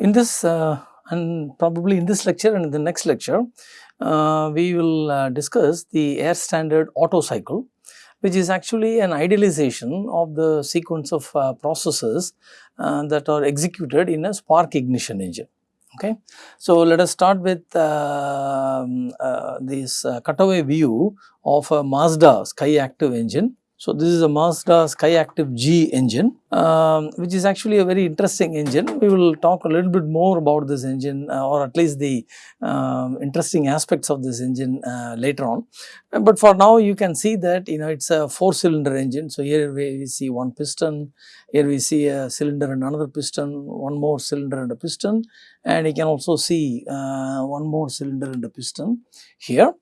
In this uh, and probably in this lecture and in the next lecture, uh, we will uh, discuss the air standard Otto cycle which is actually an idealization of the sequence of uh, processes uh, that are executed in a spark ignition engine. Okay. So, let us start with um, uh, this cutaway view of a Mazda Skyactiv engine so, this is a Mazda Skyactiv G engine, um, which is actually a very interesting engine. We will talk a little bit more about this engine uh, or at least the um, interesting aspects of this engine uh, later on. But for now, you can see that you know it is a 4 cylinder engine. So, here we see one piston, here we see a cylinder and another piston, one more cylinder and a piston and you can also see uh, one more cylinder and a piston here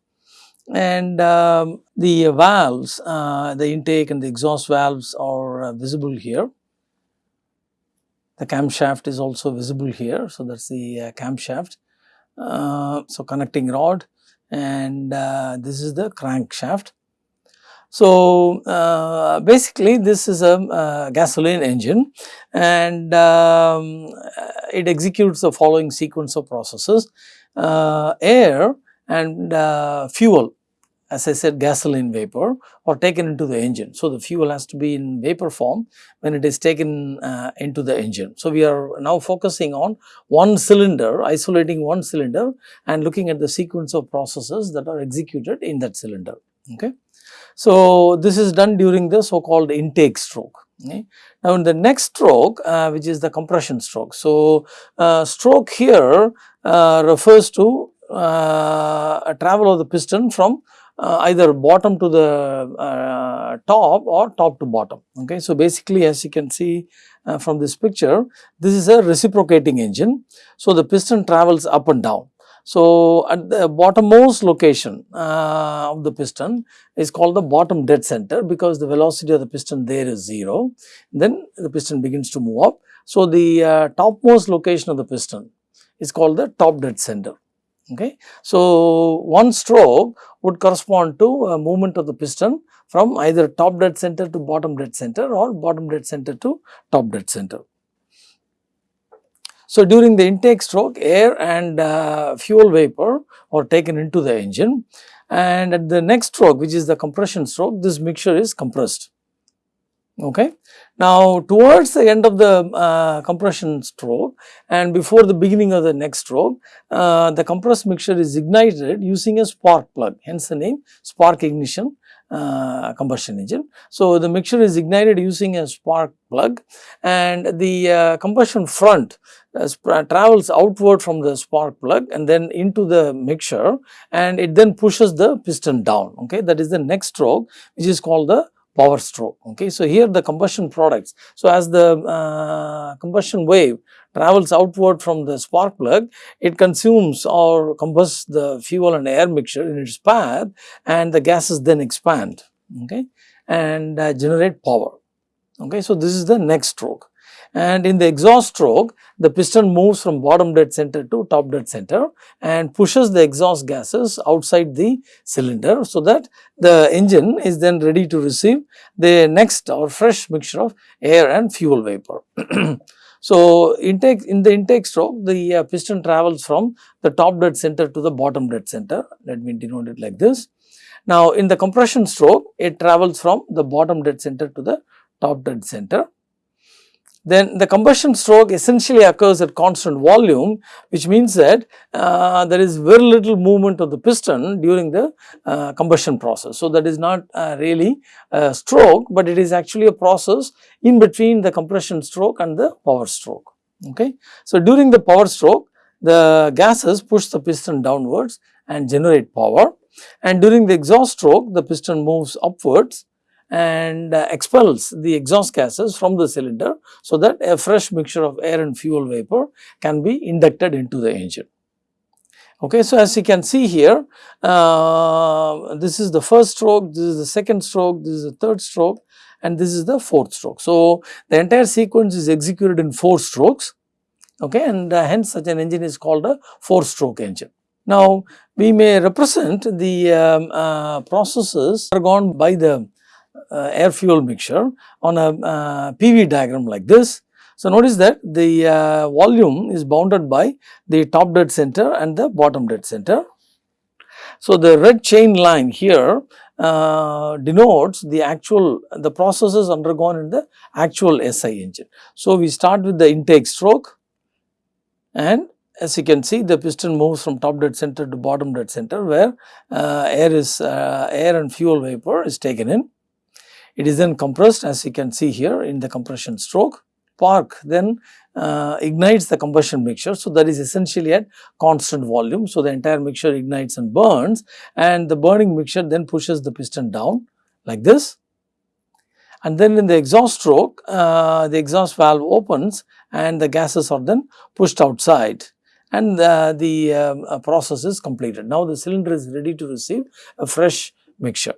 and um, the valves, uh, the intake and the exhaust valves are uh, visible here. The camshaft is also visible here. So, that is the uh, camshaft. Uh, so, connecting rod and uh, this is the crankshaft. So, uh, basically this is a gasoline engine and um, it executes the following sequence of processes. air and fuel as I said gasoline vapor or taken into the engine. So, the fuel has to be in vapor form when it is taken uh, into the engine. So, we are now focusing on one cylinder, isolating one cylinder and looking at the sequence of processes that are executed in that cylinder. Okay. So, this is done during the so called intake stroke. Okay. Now, in the next stroke uh, which is the compression stroke. So, uh, stroke here uh, refers to uh, a travel of the piston from uh, either bottom to the uh, top or top to bottom. Okay. So, basically as you can see uh, from this picture, this is a reciprocating engine. So, the piston travels up and down. So, at the bottommost location uh, of the piston is called the bottom dead center because the velocity of the piston there is 0. Then the piston begins to move up. So, the uh, topmost location of the piston is called the top dead center. Okay. So, one stroke would correspond to a movement of the piston from either top dead center to bottom dead center or bottom dead center to top dead center. So, during the intake stroke air and uh, fuel vapor are taken into the engine and at the next stroke which is the compression stroke this mixture is compressed. Okay. Now, towards the end of the uh, compression stroke and before the beginning of the next stroke, uh, the compressed mixture is ignited using a spark plug, hence the name spark ignition uh, combustion engine. So, the mixture is ignited using a spark plug and the uh, combustion front uh, travels outward from the spark plug and then into the mixture and it then pushes the piston down. Okay, That is the next stroke which is called the power stroke. Okay. So, here the combustion products. So, as the uh, combustion wave travels outward from the spark plug, it consumes or combusts the fuel and air mixture in its path and the gases then expand okay, and uh, generate power. Okay. So, this is the next stroke and in the exhaust stroke the piston moves from bottom dead center to top dead center and pushes the exhaust gases outside the cylinder so that the engine is then ready to receive the next or fresh mixture of air and fuel vapor. So, intake in the intake stroke the uh, piston travels from the top dead center to the bottom dead center let me denote it like this. Now, in the compression stroke it travels from the bottom dead center to the top dead center then the combustion stroke essentially occurs at constant volume which means that uh, there is very little movement of the piston during the uh, combustion process. So, that is not uh, really a stroke, but it is actually a process in between the compression stroke and the power stroke. Okay. So, during the power stroke the gases push the piston downwards and generate power and during the exhaust stroke the piston moves upwards and uh, expels the exhaust gases from the cylinder so that a fresh mixture of air and fuel vapor can be inducted into the engine. Okay, so as you can see here, uh, this is the first stroke, this is the second stroke, this is the third stroke and this is the fourth stroke. So, the entire sequence is executed in 4 strokes okay, and uh, hence such an engine is called a 4 stroke engine. Now, we may represent the um, uh, processes undergone by the air fuel mixture on a uh, PV diagram like this. So, notice that the uh, volume is bounded by the top dead center and the bottom dead center. So, the red chain line here uh, denotes the actual the processes undergone in the actual SI engine. So, we start with the intake stroke and as you can see the piston moves from top dead center to bottom dead center where uh, air is uh, air and fuel vapor is taken in. It is then compressed as you can see here in the compression stroke. Park then uh, ignites the combustion mixture. So, that is essentially at constant volume. So, the entire mixture ignites and burns and the burning mixture then pushes the piston down like this. And then in the exhaust stroke, uh, the exhaust valve opens and the gases are then pushed outside and uh, the um, uh, process is completed. Now, the cylinder is ready to receive a fresh mixture.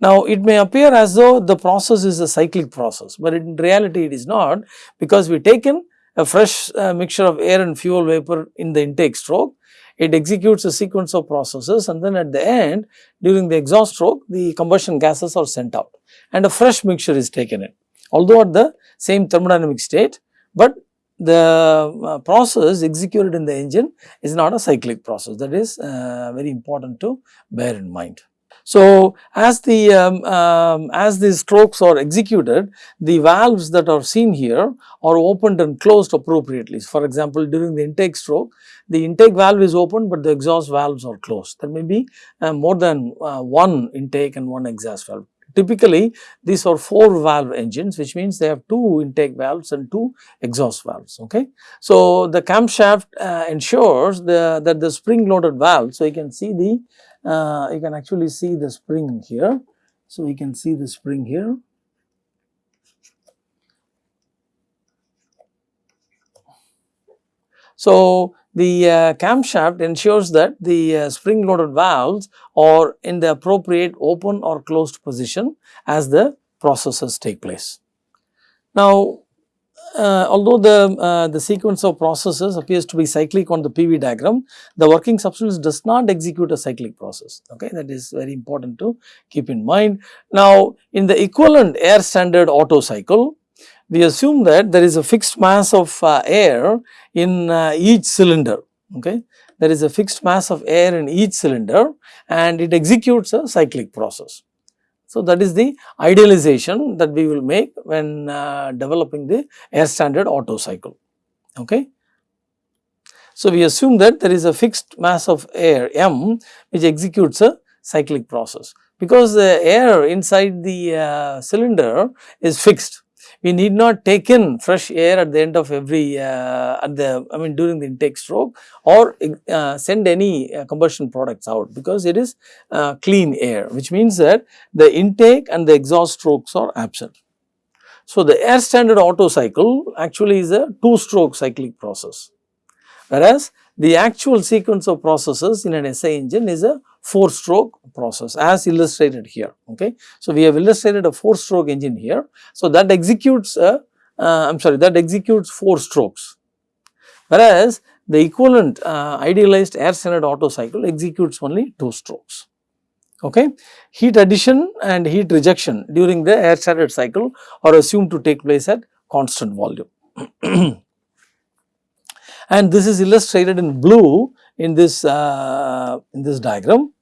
Now, it may appear as though the process is a cyclic process, but in reality it is not because we taken a fresh uh, mixture of air and fuel vapor in the intake stroke. It executes a sequence of processes and then at the end during the exhaust stroke the combustion gases are sent out and a fresh mixture is taken in. Although at the same thermodynamic state, but the uh, process executed in the engine is not a cyclic process that is uh, very important to bear in mind. So, as the um, um, as the strokes are executed, the valves that are seen here are opened and closed appropriately. For example, during the intake stroke, the intake valve is open, but the exhaust valves are closed. There may be uh, more than uh, one intake and one exhaust valve. Typically, these are four valve engines which means they have two intake valves and two exhaust valves. Okay. So, the camshaft uh, ensures the, that the spring loaded valve, so you can see the uh, you can actually see the spring here. So, we can see the spring here. So, the uh, camshaft ensures that the uh, spring loaded valves are in the appropriate open or closed position as the processes take place. Now, uh, although the, uh, the sequence of processes appears to be cyclic on the PV diagram, the working substance does not execute a cyclic process, okay, that is very important to keep in mind. Now, in the equivalent air standard Otto cycle, we assume that there is a fixed mass of uh, air in uh, each cylinder, okay. There is a fixed mass of air in each cylinder and it executes a cyclic process. So, that is the idealization that we will make when uh, developing the air standard Otto cycle. Okay. So, we assume that there is a fixed mass of air m which executes a cyclic process because the air inside the uh, cylinder is fixed we need not take in fresh air at the end of every uh, at the I mean during the intake stroke or uh, send any uh, combustion products out because it is uh, clean air which means that the intake and the exhaust strokes are absent. So, the air standard Otto cycle actually is a two stroke cyclic process whereas the actual sequence of processes in an SI engine is a 4 stroke process as illustrated here. Okay. So, we have illustrated a 4 stroke engine here. So, that executes a, uh, I am sorry that executes 4 strokes whereas the equivalent uh, idealized air standard Otto cycle executes only 2 strokes. Okay. Heat addition and heat rejection during the air standard cycle are assumed to take place at constant volume. and this is illustrated in blue in this uh, in this diagram.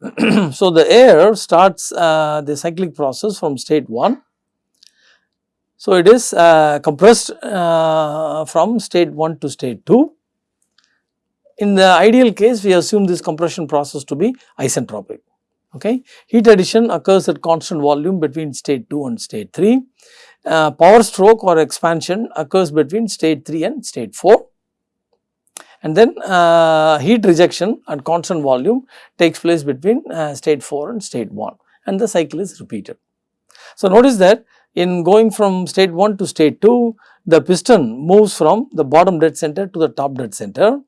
so, the air starts uh, the cyclic process from state 1. So, it is uh, compressed uh, from state 1 to state 2. In the ideal case, we assume this compression process to be isentropic. Okay. Heat addition occurs at constant volume between state 2 and state 3. Uh, power stroke or expansion occurs between state 3 and state 4 and then uh, heat rejection at constant volume takes place between uh, state 4 and state 1 and the cycle is repeated. So, notice that in going from state 1 to state 2 the piston moves from the bottom dead center to the top dead center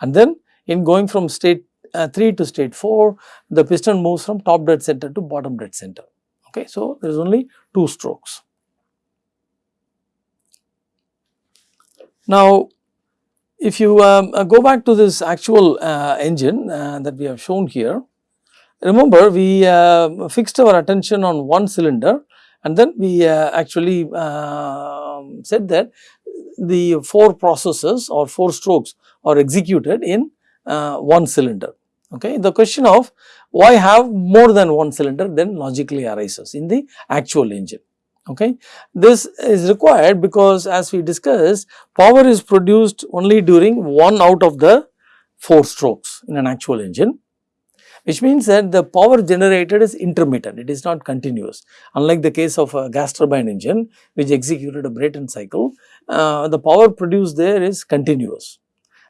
and then in going from state uh, 3 to state 4 the piston moves from top dead center to bottom dead center. Okay. So, there is only 2 strokes. Now, if you um, uh, go back to this actual uh, engine uh, that we have shown here, remember we uh, fixed our attention on one cylinder and then we actually um, said that the 4 processes or 4 strokes are executed in uh, one cylinder. Okay. The question of why have more than one cylinder then logically arises in the actual engine. Okay. This is required because as we discussed power is produced only during one out of the 4 strokes in an actual engine which means that the power generated is intermittent, it is not continuous. Unlike the case of a gas turbine engine which executed a Brayton cycle, uh, the power produced there is continuous.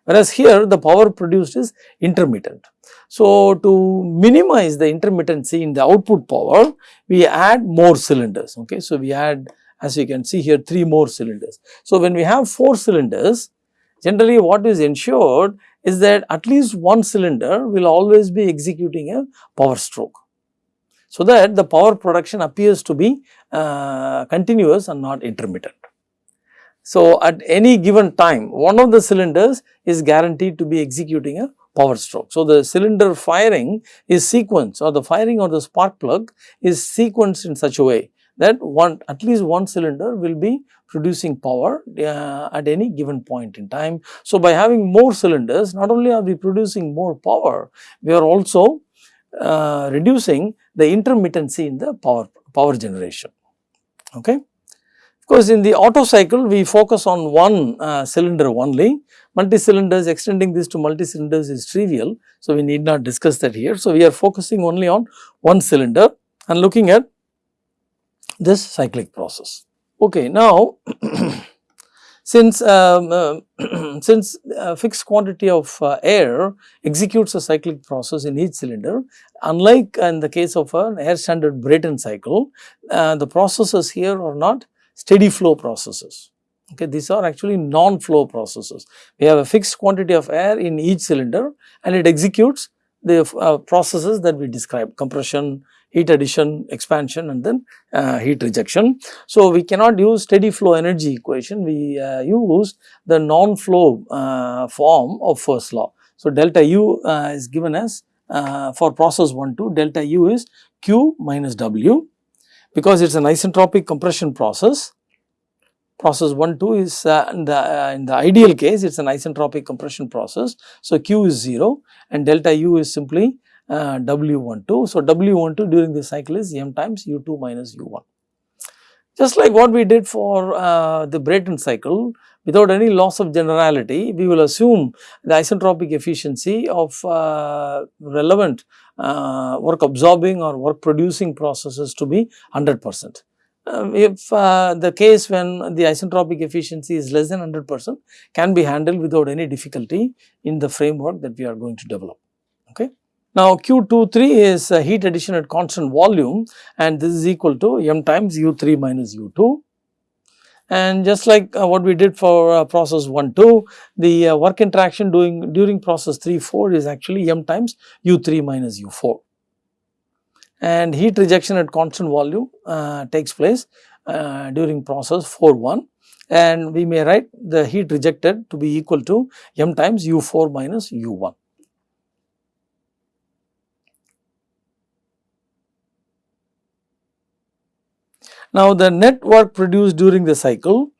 Whereas here the power produced is intermittent. So, to minimize the intermittency in the output power, we add more cylinders. Okay. So, we add as you can see here 3 more cylinders. So, when we have 4 cylinders, generally what is ensured is that at least one cylinder will always be executing a power stroke. So, that the power production appears to be uh, continuous and not intermittent. So, at any given time one of the cylinders is guaranteed to be executing a power stroke. So, the cylinder firing is sequenced or the firing of the spark plug is sequenced in such a way that one at least one cylinder will be producing power uh, at any given point in time. So, by having more cylinders not only are we producing more power, we are also uh, reducing the intermittency in the power, power generation. Okay. Of course, in the Otto cycle we focus on one uh, cylinder only, multi-cylinders extending this to multi-cylinders is trivial. So, we need not discuss that here. So, we are focusing only on one cylinder and looking at this cyclic process. Okay, now since um, uh, since a fixed quantity of uh, air executes a cyclic process in each cylinder, unlike in the case of an air standard Brayton cycle, uh, the processes here are not steady flow processes. Okay, these are actually non-flow processes. We have a fixed quantity of air in each cylinder and it executes the uh, processes that we described compression, heat addition, expansion and then uh, heat rejection. So, we cannot use steady flow energy equation, we uh, use the non-flow uh, form of first law. So, delta U uh, is given as uh, for process 1 2 delta U is Q minus W because it is an isentropic compression process. Process 1 2 is uh, in, the, in the ideal case it is an isentropic compression process. So, Q is 0 and delta U is simply uh, W12. So, W12 during the cycle is m times U2 minus U1. Just like what we did for uh, the Brayton cycle, without any loss of generality, we will assume the isentropic efficiency of uh, relevant uh, work absorbing or work producing processes to be 100 percent. Uh, if uh, the case when the isentropic efficiency is less than 100 percent can be handled without any difficulty in the framework that we are going to develop. Okay. Now, Q23 is heat addition at constant volume and this is equal to m times U3 minus U2. And just like uh, what we did for uh, process 1 2, the uh, work interaction doing during process 3 4 is actually m times U3 minus U4. And heat rejection at constant volume uh, takes place uh, during process 4 1 and we may write the heat rejected to be equal to m times U4 minus U1. Now, the net work produced during the cycle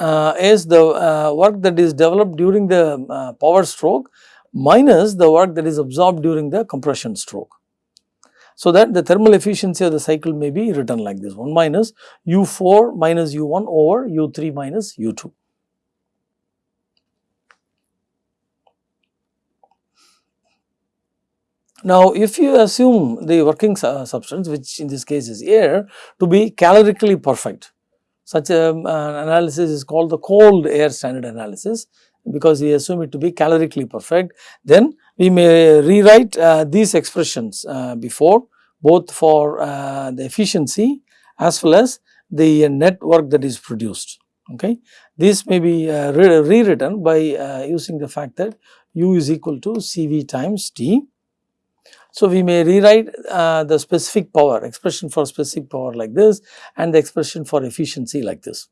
uh, is the uh, work that is developed during the uh, power stroke minus the work that is absorbed during the compression stroke. So, that the thermal efficiency of the cycle may be written like this 1 minus U4 minus U1 over U3 minus U2. Now, if you assume the working substance which in this case is air to be calorically perfect, such a, um, an analysis is called the cold air standard analysis because we assume it to be calorically perfect, then we may rewrite uh, these expressions uh, before both for uh, the efficiency as well as the net work that is produced. Okay. This may be uh, re rewritten by uh, using the fact that U is equal to CV times T so, we may rewrite uh, the specific power expression for specific power like this and the expression for efficiency like this.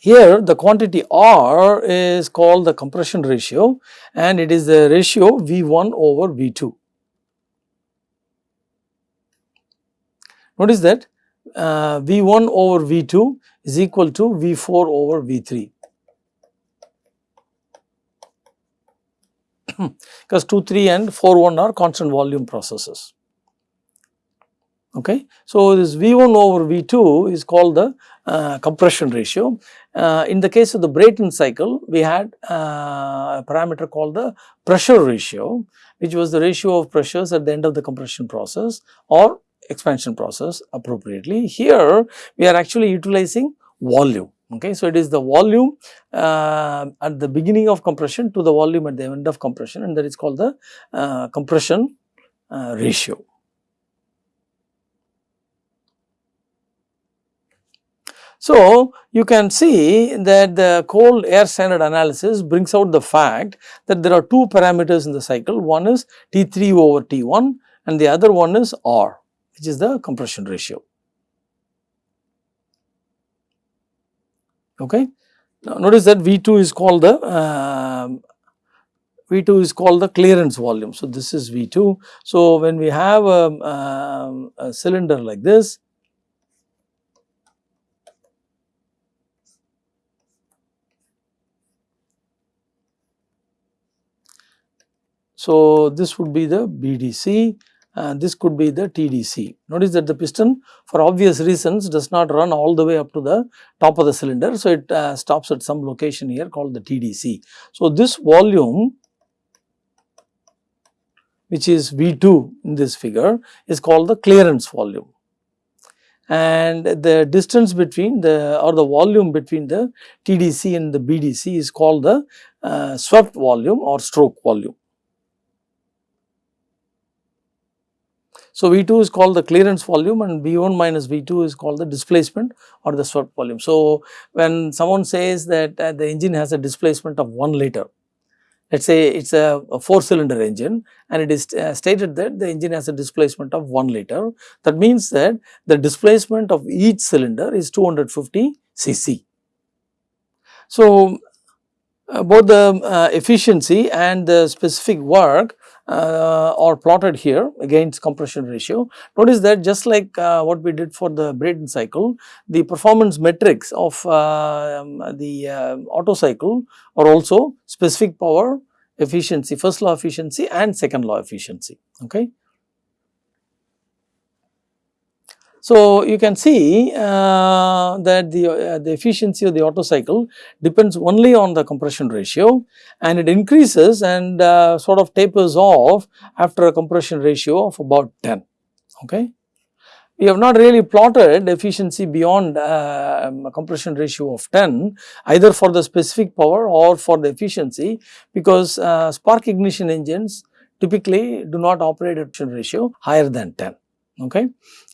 Here the quantity R is called the compression ratio and it is the ratio V1 over V2. Notice that uh, V1 over V2 is equal to V4 over V3. Because 2, 3 and 4, 1 are constant volume processes. Okay. So, this V1 over V2 is called the uh, compression ratio. Uh, in the case of the Brayton cycle, we had uh, a parameter called the pressure ratio, which was the ratio of pressures at the end of the compression process or expansion process appropriately. Here, we are actually utilizing volume. Okay, so it is the volume uh, at the beginning of compression to the volume at the end of compression and that is called the uh, compression uh, ratio. So, you can see that the cold air standard analysis brings out the fact that there are two parameters in the cycle, one is T3 over T1 and the other one is R which is the compression ratio. Okay. Now, notice that V2 is called the uh, V2 is called the clearance volume. So, this is V2. So, when we have a, um, a cylinder like this, So, this would be the BDC uh, this could be the TDC. Notice that the piston for obvious reasons does not run all the way up to the top of the cylinder. So, it uh, stops at some location here called the TDC. So, this volume which is V2 in this figure is called the clearance volume and the distance between the or the volume between the TDC and the BDC is called the uh, swept volume or stroke volume. So, V2 is called the clearance volume and V1 minus V2 is called the displacement or the swept volume. So, when someone says that uh, the engine has a displacement of 1 liter, let us say it is a, a 4 cylinder engine and it is uh, stated that the engine has a displacement of 1 liter. That means that the displacement of each cylinder is 250 cc. So, uh, both the uh, efficiency and the specific work uh, are plotted here against compression ratio. Notice that just like uh, what we did for the Brayton cycle, the performance metrics of uh, um, the uh, Otto cycle are also specific power efficiency, first law efficiency and second law efficiency. Okay. So, you can see uh, that the, uh, the efficiency of the Otto cycle depends only on the compression ratio and it increases and uh, sort of tapers off after a compression ratio of about 10. Okay. We have not really plotted efficiency beyond uh, a compression ratio of 10 either for the specific power or for the efficiency because uh, spark ignition engines typically do not operate at a ratio higher than 10. Okay.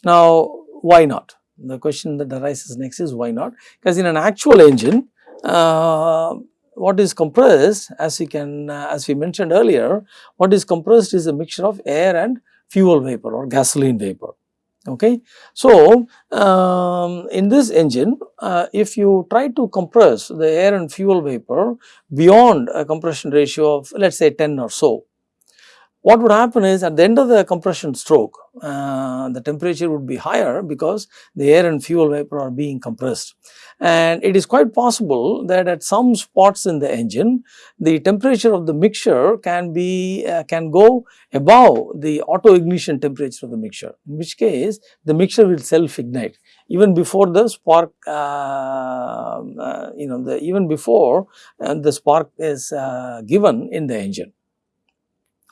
Now, why not? The question that arises next is why not? Because in an actual engine, uh, what is compressed as we can uh, as we mentioned earlier, what is compressed is a mixture of air and fuel vapor or gasoline vapor. Okay. So, um, in this engine, uh, if you try to compress the air and fuel vapor beyond a compression ratio of let us say 10 or so, what would happen is at the end of the compression stroke, uh, the temperature would be higher because the air and fuel vapor are being compressed. And it is quite possible that at some spots in the engine, the temperature of the mixture can be, uh, can go above the auto ignition temperature of the mixture, in which case the mixture will self ignite even before the spark, uh, uh you know, the even before uh, the spark is uh, given in the engine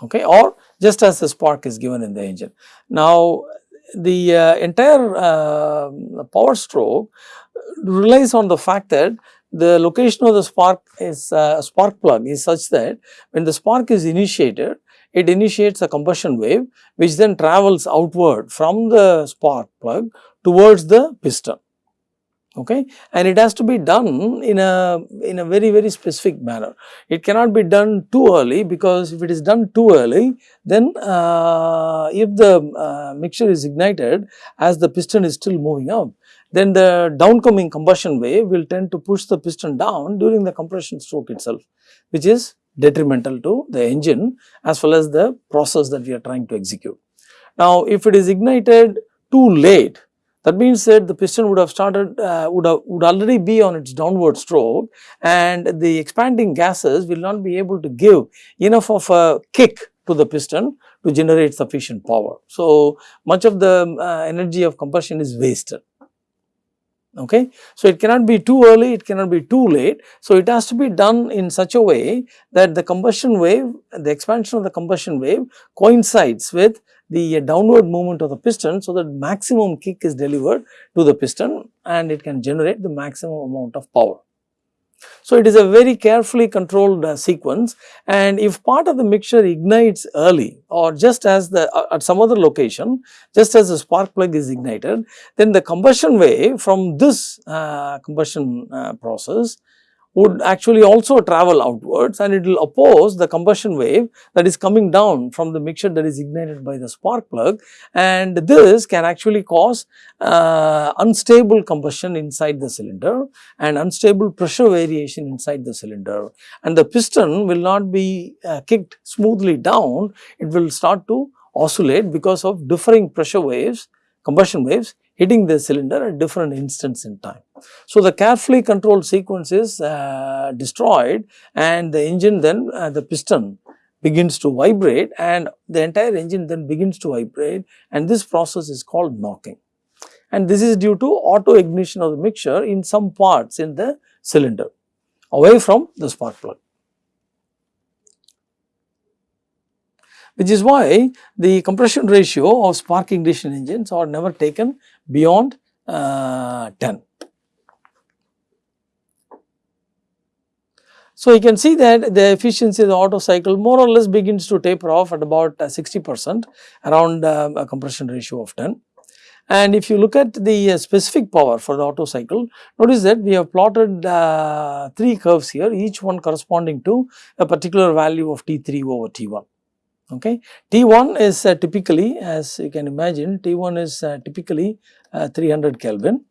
okay, or just as the spark is given in the engine. Now, the uh, entire uh, power stroke relies on the fact that the location of the spark is uh, spark plug is such that when the spark is initiated, it initiates a combustion wave which then travels outward from the spark plug towards the piston okay? And it has to be done in a in a very very specific manner. It cannot be done too early because if it is done too early then uh, if the uh, mixture is ignited as the piston is still moving up then the downcoming combustion wave will tend to push the piston down during the compression stroke itself which is detrimental to the engine as well as the process that we are trying to execute. Now if it is ignited too late That means that the piston would have started, uh, would, have, would already be on its downward stroke and the expanding gases will not be able to give enough of a kick to the piston to generate sufficient power. So, much of the uh, energy of combustion is wasted okay. So, it cannot be too early, it cannot be too late. So, it has to be done in such a way that the combustion wave, the expansion of the combustion wave coincides with the downward movement of the piston so that maximum kick is delivered to the piston and it can generate the maximum amount of power. So, it is a very carefully controlled uh, sequence and if part of the mixture ignites early or just as the uh, at some other location just as the spark plug is ignited then the combustion wave from this uh, combustion uh, process would actually also travel outwards and it will oppose the combustion wave that is coming down from the mixture that is ignited by the spark plug. And this can actually cause uh, unstable combustion inside the cylinder and unstable pressure variation inside the cylinder. And the piston will not be uh, kicked smoothly down, it will start to oscillate because of differing pressure waves, combustion waves hitting the cylinder at different instants in time. So, the carefully controlled sequence is uh, destroyed and the engine then uh, the piston begins to vibrate and the entire engine then begins to vibrate and this process is called knocking. And this is due to auto ignition of the mixture in some parts in the cylinder away from the spark plug. Which is why the compression ratio of spark ignition engines are never taken beyond uh, 10. So, you can see that the efficiency of the Otto cycle more or less begins to taper off at about uh, 60 percent around uh, a compression ratio of 10. And if you look at the uh, specific power for the Otto cycle, notice that we have plotted uh, 3 curves here, each one corresponding to a particular value of T3 over T1 okay. T1 is uh, typically as you can imagine T1 is uh, typically uh, 300 Kelvin.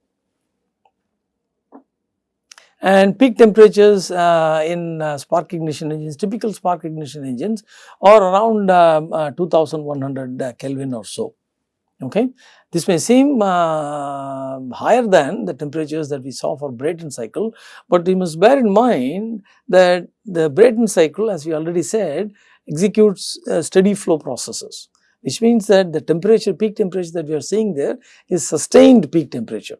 And peak temperatures uh, in uh, spark ignition engines typical spark ignition engines are around um, uh, 2100 Kelvin or so. Okay. This may seem higher than the temperatures that we saw for Brayton cycle, but you must bear in mind that the Brayton cycle as we already said executes uh, steady flow processes which means that the temperature peak temperature that we are seeing there is sustained peak temperature.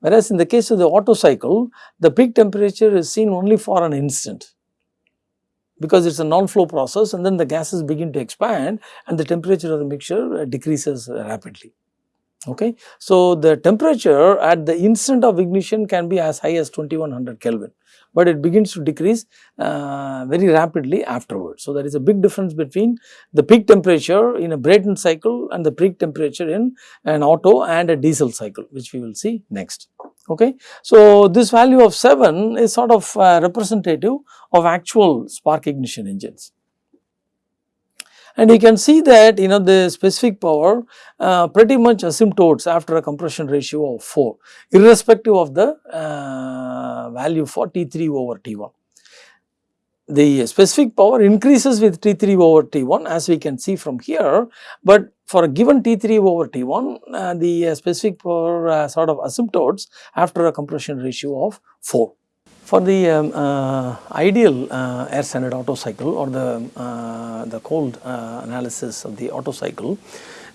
Whereas in the case of the Otto cycle the peak temperature is seen only for an instant because it is a non-flow process and then the gases begin to expand and the temperature of the mixture uh, decreases rapidly. Okay. So, the temperature at the instant of ignition can be as high as 2100 Kelvin but it begins to decrease uh, very rapidly afterwards. So, there is a big difference between the peak temperature in a Brayton cycle and the peak temperature in an Otto and a diesel cycle which we will see next. Okay. So, this value of 7 is sort of uh, representative of actual spark ignition engines and you can see that you know the specific power uh, pretty much asymptotes after a compression ratio of 4 irrespective of the uh, value for T3 over T1. The specific power increases with T3 over T1 as we can see from here, but for a given T3 over T1 uh, the specific power uh, sort of asymptotes after a compression ratio of 4. For the um, uh, ideal uh, air standard Otto cycle or the, uh, the cold uh, analysis of the Otto cycle,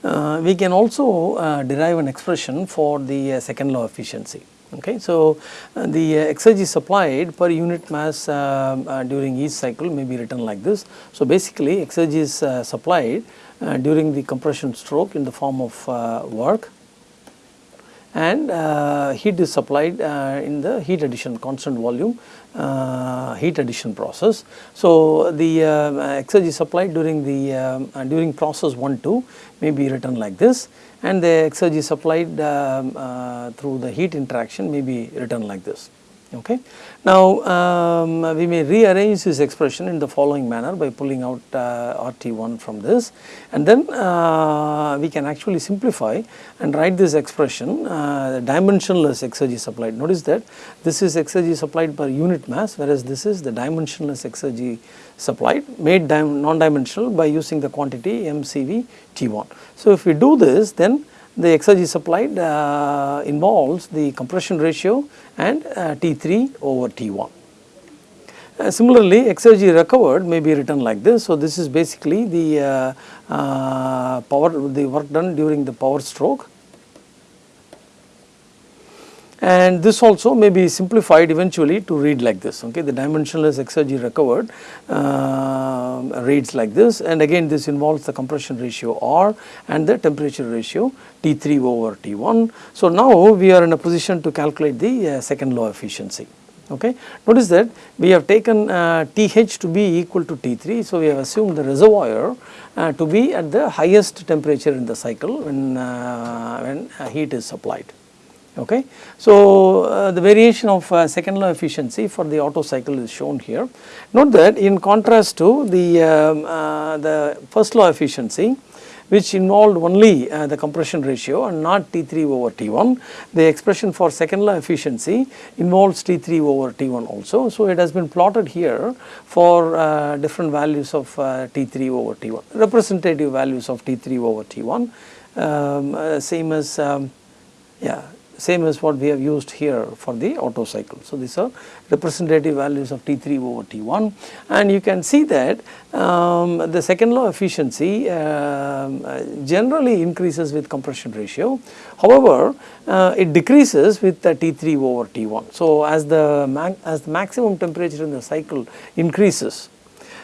uh, we can also uh, derive an expression for the second law efficiency. Okay, so the exergy supplied per unit mass during each cycle may be written like this. So basically exergy is supplied during the compression stroke in the form of work and uh, heat is supplied uh, in the heat addition constant volume uh, heat addition process. So, the uh, exergy supplied during the um, uh, during process 1 2 may be written like this and the exergy supplied um, uh, through the heat interaction may be written like this. Okay. Now, um, we may rearrange this expression in the following manner by pulling out uh, RT1 from this and then uh, we can actually simplify and write this expression uh, dimensionless exergy supplied. Notice that this is exergy supplied per unit mass whereas this is the dimensionless exergy supplied made non-dimensional by using the quantity MCV T1. So, if we do this then the exergy supplied uh, involves the compression ratio and uh, T3 over T1. Uh, similarly, exergy recovered may be written like this. So, this is basically the uh, uh, power the work done during the power stroke and this also may be simplified eventually to read like this okay the dimensionless exergy recovered uh, reads like this and again this involves the compression ratio R and the temperature ratio T3 over T1. So, now we are in a position to calculate the uh, second law efficiency okay. Notice that we have taken uh, TH to be equal to T3. So, we have assumed the reservoir uh, to be at the highest temperature in the cycle when, uh, when uh, heat is supplied. Okay. So, uh, the variation of uh, second law efficiency for the Otto cycle is shown here. Note that in contrast to the, um, uh, the first law efficiency which involved only uh, the compression ratio and not T3 over T1, the expression for second law efficiency involves T3 over T1 also. So, it has been plotted here for uh, different values of uh, T3 over T1, representative values of T3 over T1, um, same as um, yeah same as what we have used here for the Otto cycle. So, these are representative values of T3 over T1 and you can see that um, the second law efficiency um, generally increases with compression ratio. However, uh, it decreases with the T3 over T1. So, as the, as the maximum temperature in the cycle increases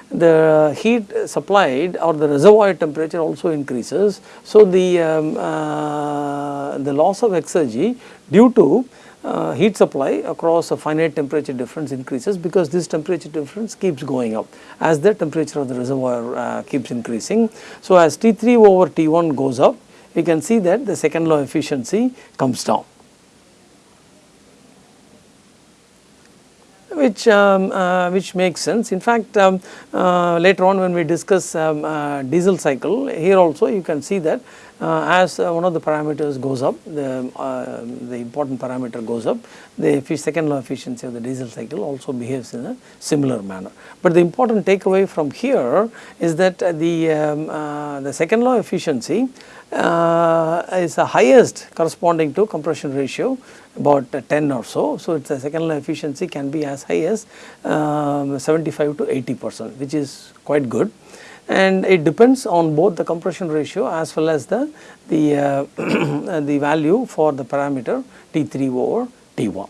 the heat supplied or the reservoir temperature also increases. So, the, um, uh, the loss of exergy due to uh, heat supply across a finite temperature difference increases because this temperature difference keeps going up as the temperature of the reservoir uh, keeps increasing. So, as T3 over T1 goes up, we can see that the second law efficiency comes down. Which um, uh, which makes sense. In fact, um, uh, later on when we discuss um, uh, diesel cycle, here also you can see that uh, as uh, one of the parameters goes up, the uh, the important parameter goes up, the second law efficiency of the diesel cycle also behaves in a similar manner. But the important takeaway from here is that the um, the second law efficiency is the highest corresponding to compression ratio about 10 or so. So, its second law efficiency can be as high as um, 75 to 80 percent which is quite good and it depends on both the compression ratio as well as the, the, uh, the value for the parameter T3 over T1.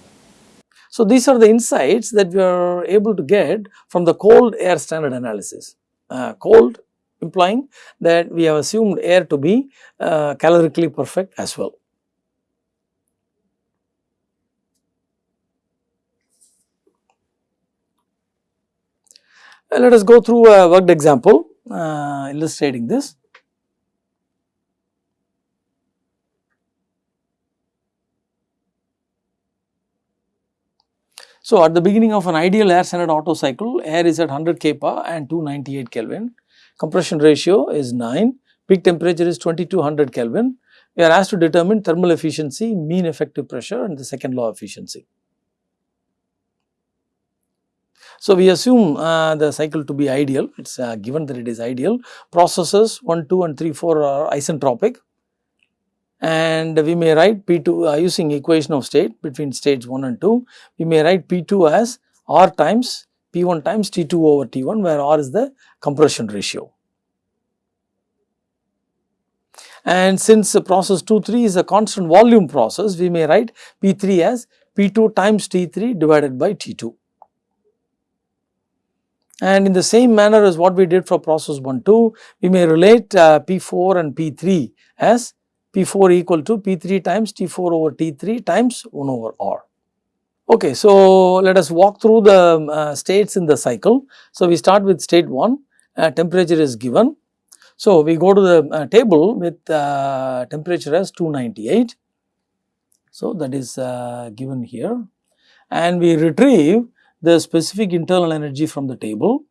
So, these are the insights that we are able to get from the cold air standard analysis. Uh, cold implying that we have assumed air to be uh, calorically perfect as well. Uh, let us go through a worked example uh, illustrating this. So, at the beginning of an ideal air standard Otto cycle, air is at 100 kPa and 298 Kelvin, compression ratio is 9, peak temperature is 2200 Kelvin. We are asked to determine thermal efficiency, mean effective pressure and the second law efficiency. So, we assume uh, the cycle to be ideal, it is uh, given that it is ideal. Processes 1, 2 and 3, 4 are isentropic and we may write P2 uh, using equation of state between states 1 and 2. We may write P2 as R times P1 times T2 over T1 where R is the compression ratio. And since process 2 3 is a constant volume process, we may write P3 as P2 times T3 divided by T2. And in the same manner as what we did for process 1 2, we may relate uh, P4 and P3 as P4 equal to P3 times T4 over T3 times 1 over R. Okay, so let us walk through the uh, states in the cycle. So, we start with state 1, uh, temperature is given. So, we go to the uh, table with uh, temperature as 298. So, that is uh, given here and we retrieve the specific internal energy from the table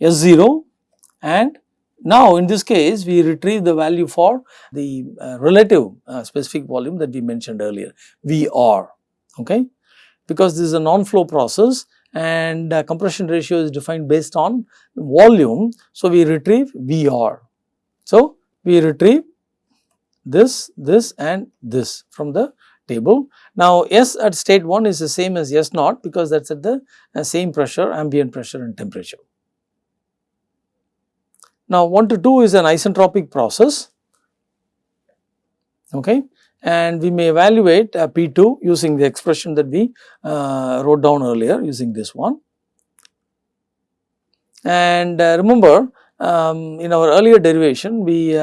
S0 and now in this case we retrieve the value for the uh, relative specific volume that we mentioned earlier VR okay because this is a non-flow process and uh, compression ratio is defined based on volume. So, we retrieve VR. So, we retrieve this, this and this from the table. Now, S at state 1 is the same as S naught because that is at the uh, same pressure, ambient pressure and temperature. Now, 1 to 2 is an isentropic process okay, and we may evaluate uh, P2 using the expression that we uh, wrote down earlier using this one. And uh, remember um, in our earlier derivation we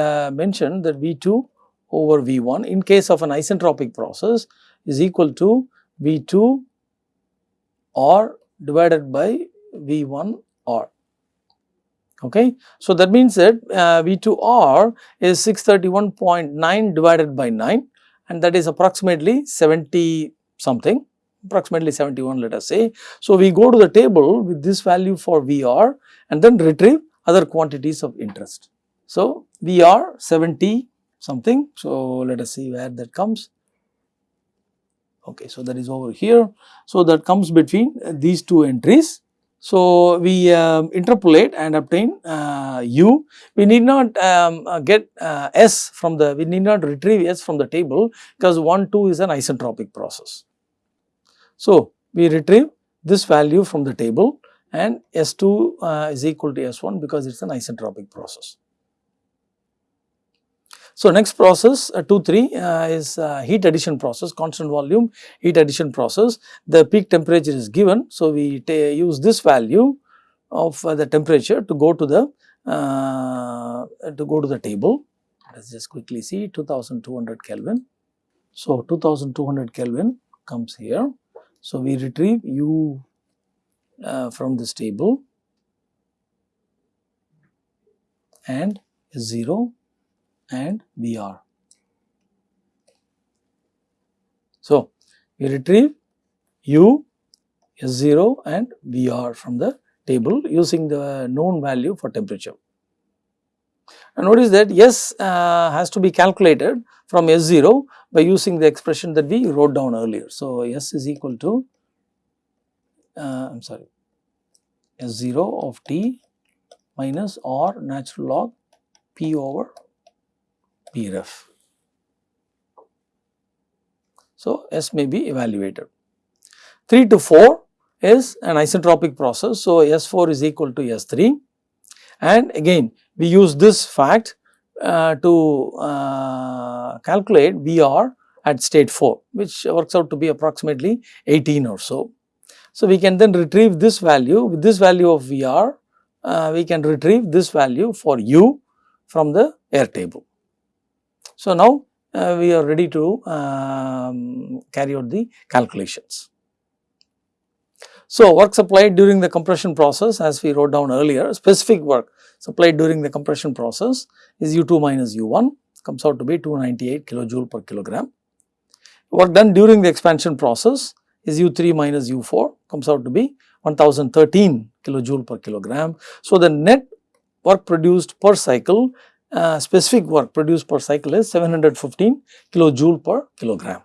mentioned that V2 over V1 in case of an isentropic process is equal to V2 R divided by V1 R. Okay. So, that means that uh, V2R is 631.9 divided by 9 and that is approximately 70 something approximately 71 let us say. So, we go to the table with this value for VR and then retrieve other quantities of interest. So, VR 70 something. So, let us see where that comes. Okay, so that is over here. So, that comes between these two entries. So, we um, interpolate and obtain uh, u. We need not um, uh, get uh, s from the, we need not retrieve s from the table because 1, 2 is an isentropic process. So, we retrieve this value from the table and S2 uh, is equal to S1 because it is an isentropic process. So, next process uh, 2 3 uh, is uh, heat addition process constant volume heat addition process the peak temperature is given. So, we use this value of uh, the temperature to go to the uh, to go to the table let us just quickly see 2200 Kelvin. So, 2200 Kelvin comes here. So, we retrieve u uh, from this table and 0 and VR. So, we retrieve U, S0 and VR from the table using the known value for temperature. And notice that S uh, has to be calculated from S0 by using the expression that we wrote down earlier. So, S is equal to uh, I am sorry S0 of t minus R natural log P over PREF. So, S may be evaluated. 3 to 4 is an isentropic process. So, S4 is equal to S3 and again we use this fact uh, to uh, calculate VR at state 4 which works out to be approximately 18 or so. So, we can then retrieve this value with this value of VR uh, we can retrieve this value for U from the air table. So, now uh, we are ready to um, carry out the calculations. So, work supplied during the compression process as we wrote down earlier specific work supplied during the compression process is U2 minus U1 comes out to be 298 kilojoule per kilogram. Work done during the expansion process is U3 minus U4 comes out to be 1013 kilojoule per kilogram. So, the net work produced per cycle uh, specific work produced per cycle is 715 kilojoule per kilogram.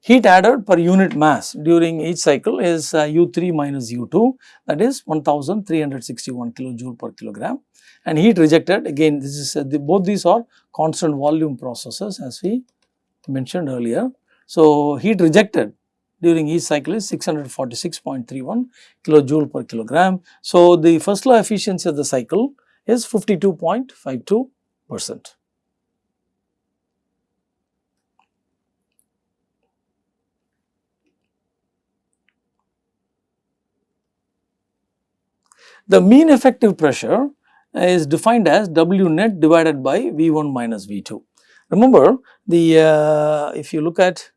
Heat added per unit mass during each cycle is uh, U3 minus U2 that is 1361 kilojoule per kilogram and heat rejected again this is uh, the, both these are constant volume processes as we mentioned earlier. So, heat rejected during each cycle is 646.31 kilojoule per kilogram. So, the first law efficiency of the cycle is 52.52 percent. The mean effective pressure is defined as W net divided by V1 minus V2. Remember the uh, if you look at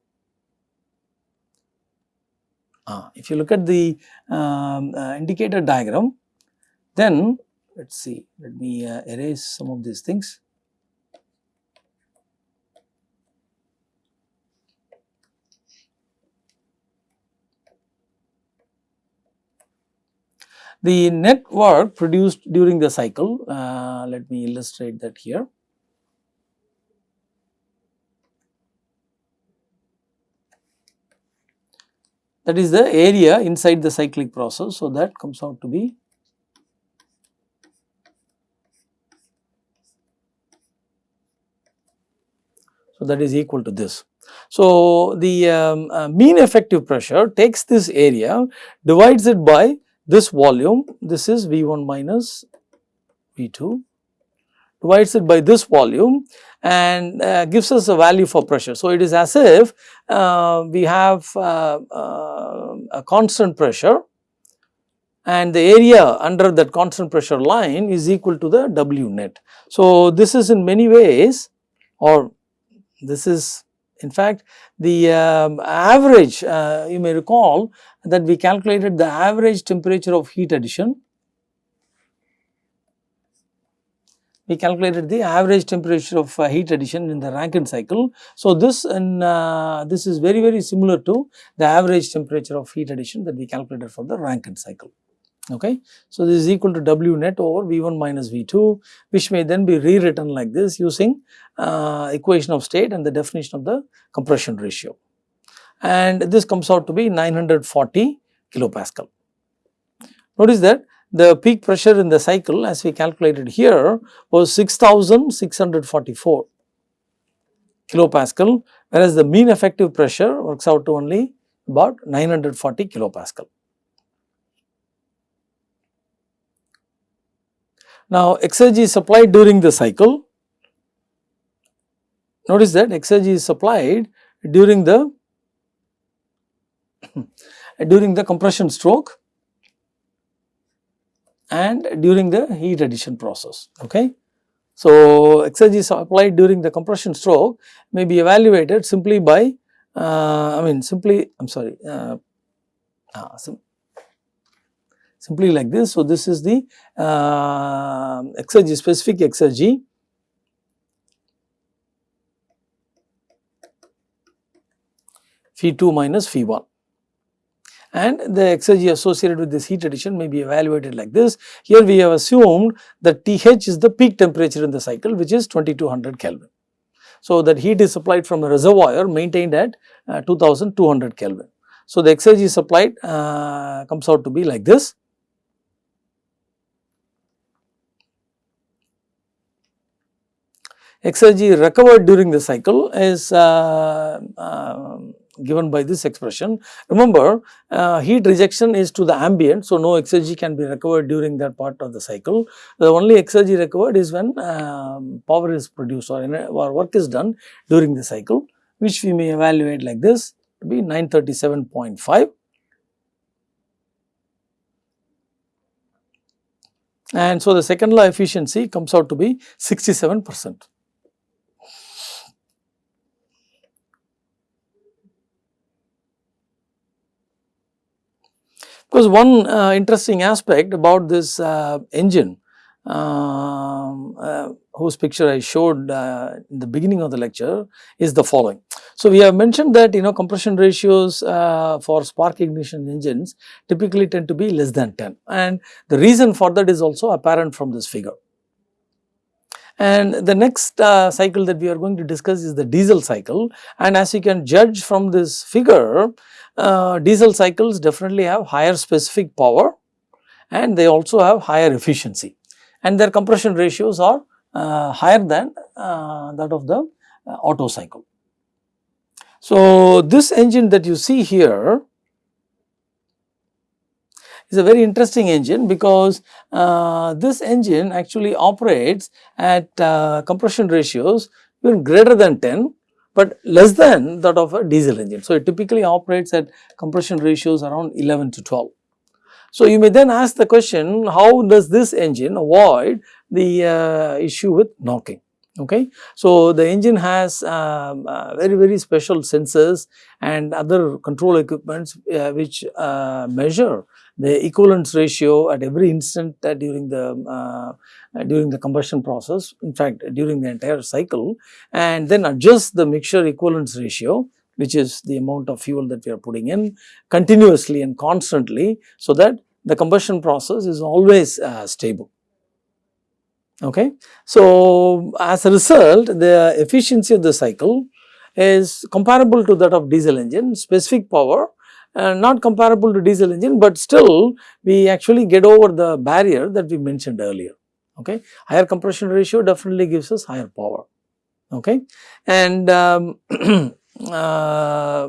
uh, if you look at the um, uh, indicator diagram then let us see let me uh, erase some of these things. The net work produced during the cycle, uh, let me illustrate that here. that is the area inside the cyclic process. So, that comes out to be So, that is equal to this. So, the um, uh, mean effective pressure takes this area, divides it by this volume, this is V1 minus V2 divides it by this volume and uh, gives us a value for pressure. So, it is as if uh, we have uh, uh a constant pressure and the area under that constant pressure line is equal to the W net. So, this is in many ways or this is in fact the um, average uh, you may recall that we calculated the average temperature of heat addition. We calculated the average temperature of uh, heat addition in the Rankine cycle. So, this and uh, this is very very similar to the average temperature of heat addition that we calculated for the Rankine cycle okay. So, this is equal to W net over V1 minus V2 which may then be rewritten like this using uh, equation of state and the definition of the compression ratio and this comes out to be 940 kilopascal. Notice that the peak pressure in the cycle as we calculated here was 6644 kilopascal whereas the mean effective pressure works out to only about 940 kilopascal. Now, exergy is supplied during the cycle. Notice that exergy is supplied during the during the compression stroke and during the heat addition process. Okay. So, exergy applied during the compression stroke may be evaluated simply by uh, I mean simply I am sorry uh, uh, sim simply like this. So, this is the uh, exergy specific exergy phi 2 minus phi 1 and the exergy associated with this heat addition may be evaluated like this. Here we have assumed that TH is the peak temperature in the cycle which is 2200 Kelvin. So, that heat is supplied from a reservoir maintained at uh, 2200 Kelvin. So, the exergy supplied uh, comes out to be like this. exergy recovered during the cycle is uh, uh, given by this expression. Remember uh, heat rejection is to the ambient. So, no exergy can be recovered during that part of the cycle. The only exergy recovered is when um, power is produced or, or work is done during the cycle which we may evaluate like this to be 937.5 and so the second law efficiency comes out to be 67 percent. Because one uh, interesting aspect about this uh, engine um, uh, whose picture I showed uh, in the beginning of the lecture is the following. So, we have mentioned that you know compression ratios uh, for spark ignition engines typically tend to be less than 10 and the reason for that is also apparent from this figure. And the next uh, cycle that we are going to discuss is the diesel cycle and as you can judge from this figure, uh, diesel cycles definitely have higher specific power and they also have higher efficiency and their compression ratios are uh, higher than uh, that of the uh, Otto cycle. So, this engine that you see here is a very interesting engine because uh, this engine actually operates at uh, compression ratios even greater than 10 but less than that of a diesel engine. So, it typically operates at compression ratios around 11 to 12. So, you may then ask the question how does this engine avoid the uh, issue with knocking okay. So, the engine has um, uh, very very special sensors and other control equipments uh, which uh, measure the equivalence ratio at every instant uh, during the uh, uh, during the combustion process in fact during the entire cycle and then adjust the mixture equivalence ratio which is the amount of fuel that we are putting in continuously and constantly so that the combustion process is always stable. Okay. So, as a result the efficiency of the cycle is comparable to that of diesel engine specific power uh, not comparable to diesel engine, but still we actually get over the barrier that we mentioned earlier. Okay. Higher compression ratio definitely gives us higher power. okay and um, uh,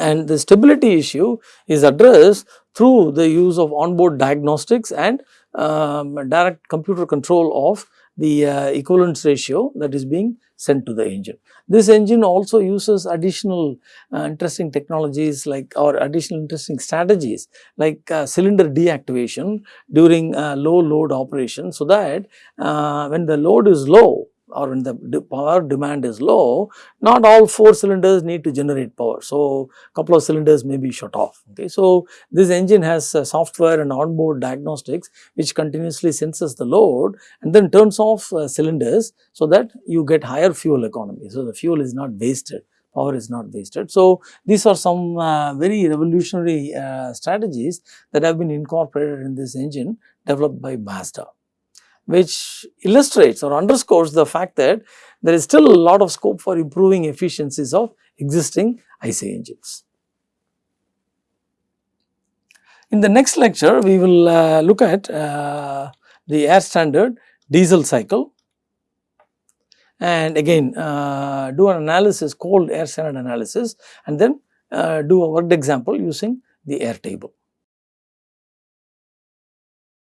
and the stability issue is addressed through the use of onboard diagnostics and um, direct computer control of the uh, equivalence ratio that is being sent to the engine. This engine also uses additional uh, interesting technologies like or additional interesting strategies like uh, cylinder deactivation during uh, low load operation so that uh, when the load is low or when the power demand is low, not all 4 cylinders need to generate power. So, couple of cylinders may be shut off. Okay. So, this engine has uh, software and onboard diagnostics which continuously senses the load and then turns off uh, cylinders so that you get higher fuel economy. So, the fuel is not wasted power is not wasted. So, these are some uh, very revolutionary uh, strategies that have been incorporated in this engine developed by Mazda which illustrates or underscores the fact that there is still a lot of scope for improving efficiencies of existing IC engines. In the next lecture, we will uh, look at uh, the air standard diesel cycle and again uh, do an analysis called air standard analysis and then uh, do a worked example using the air table.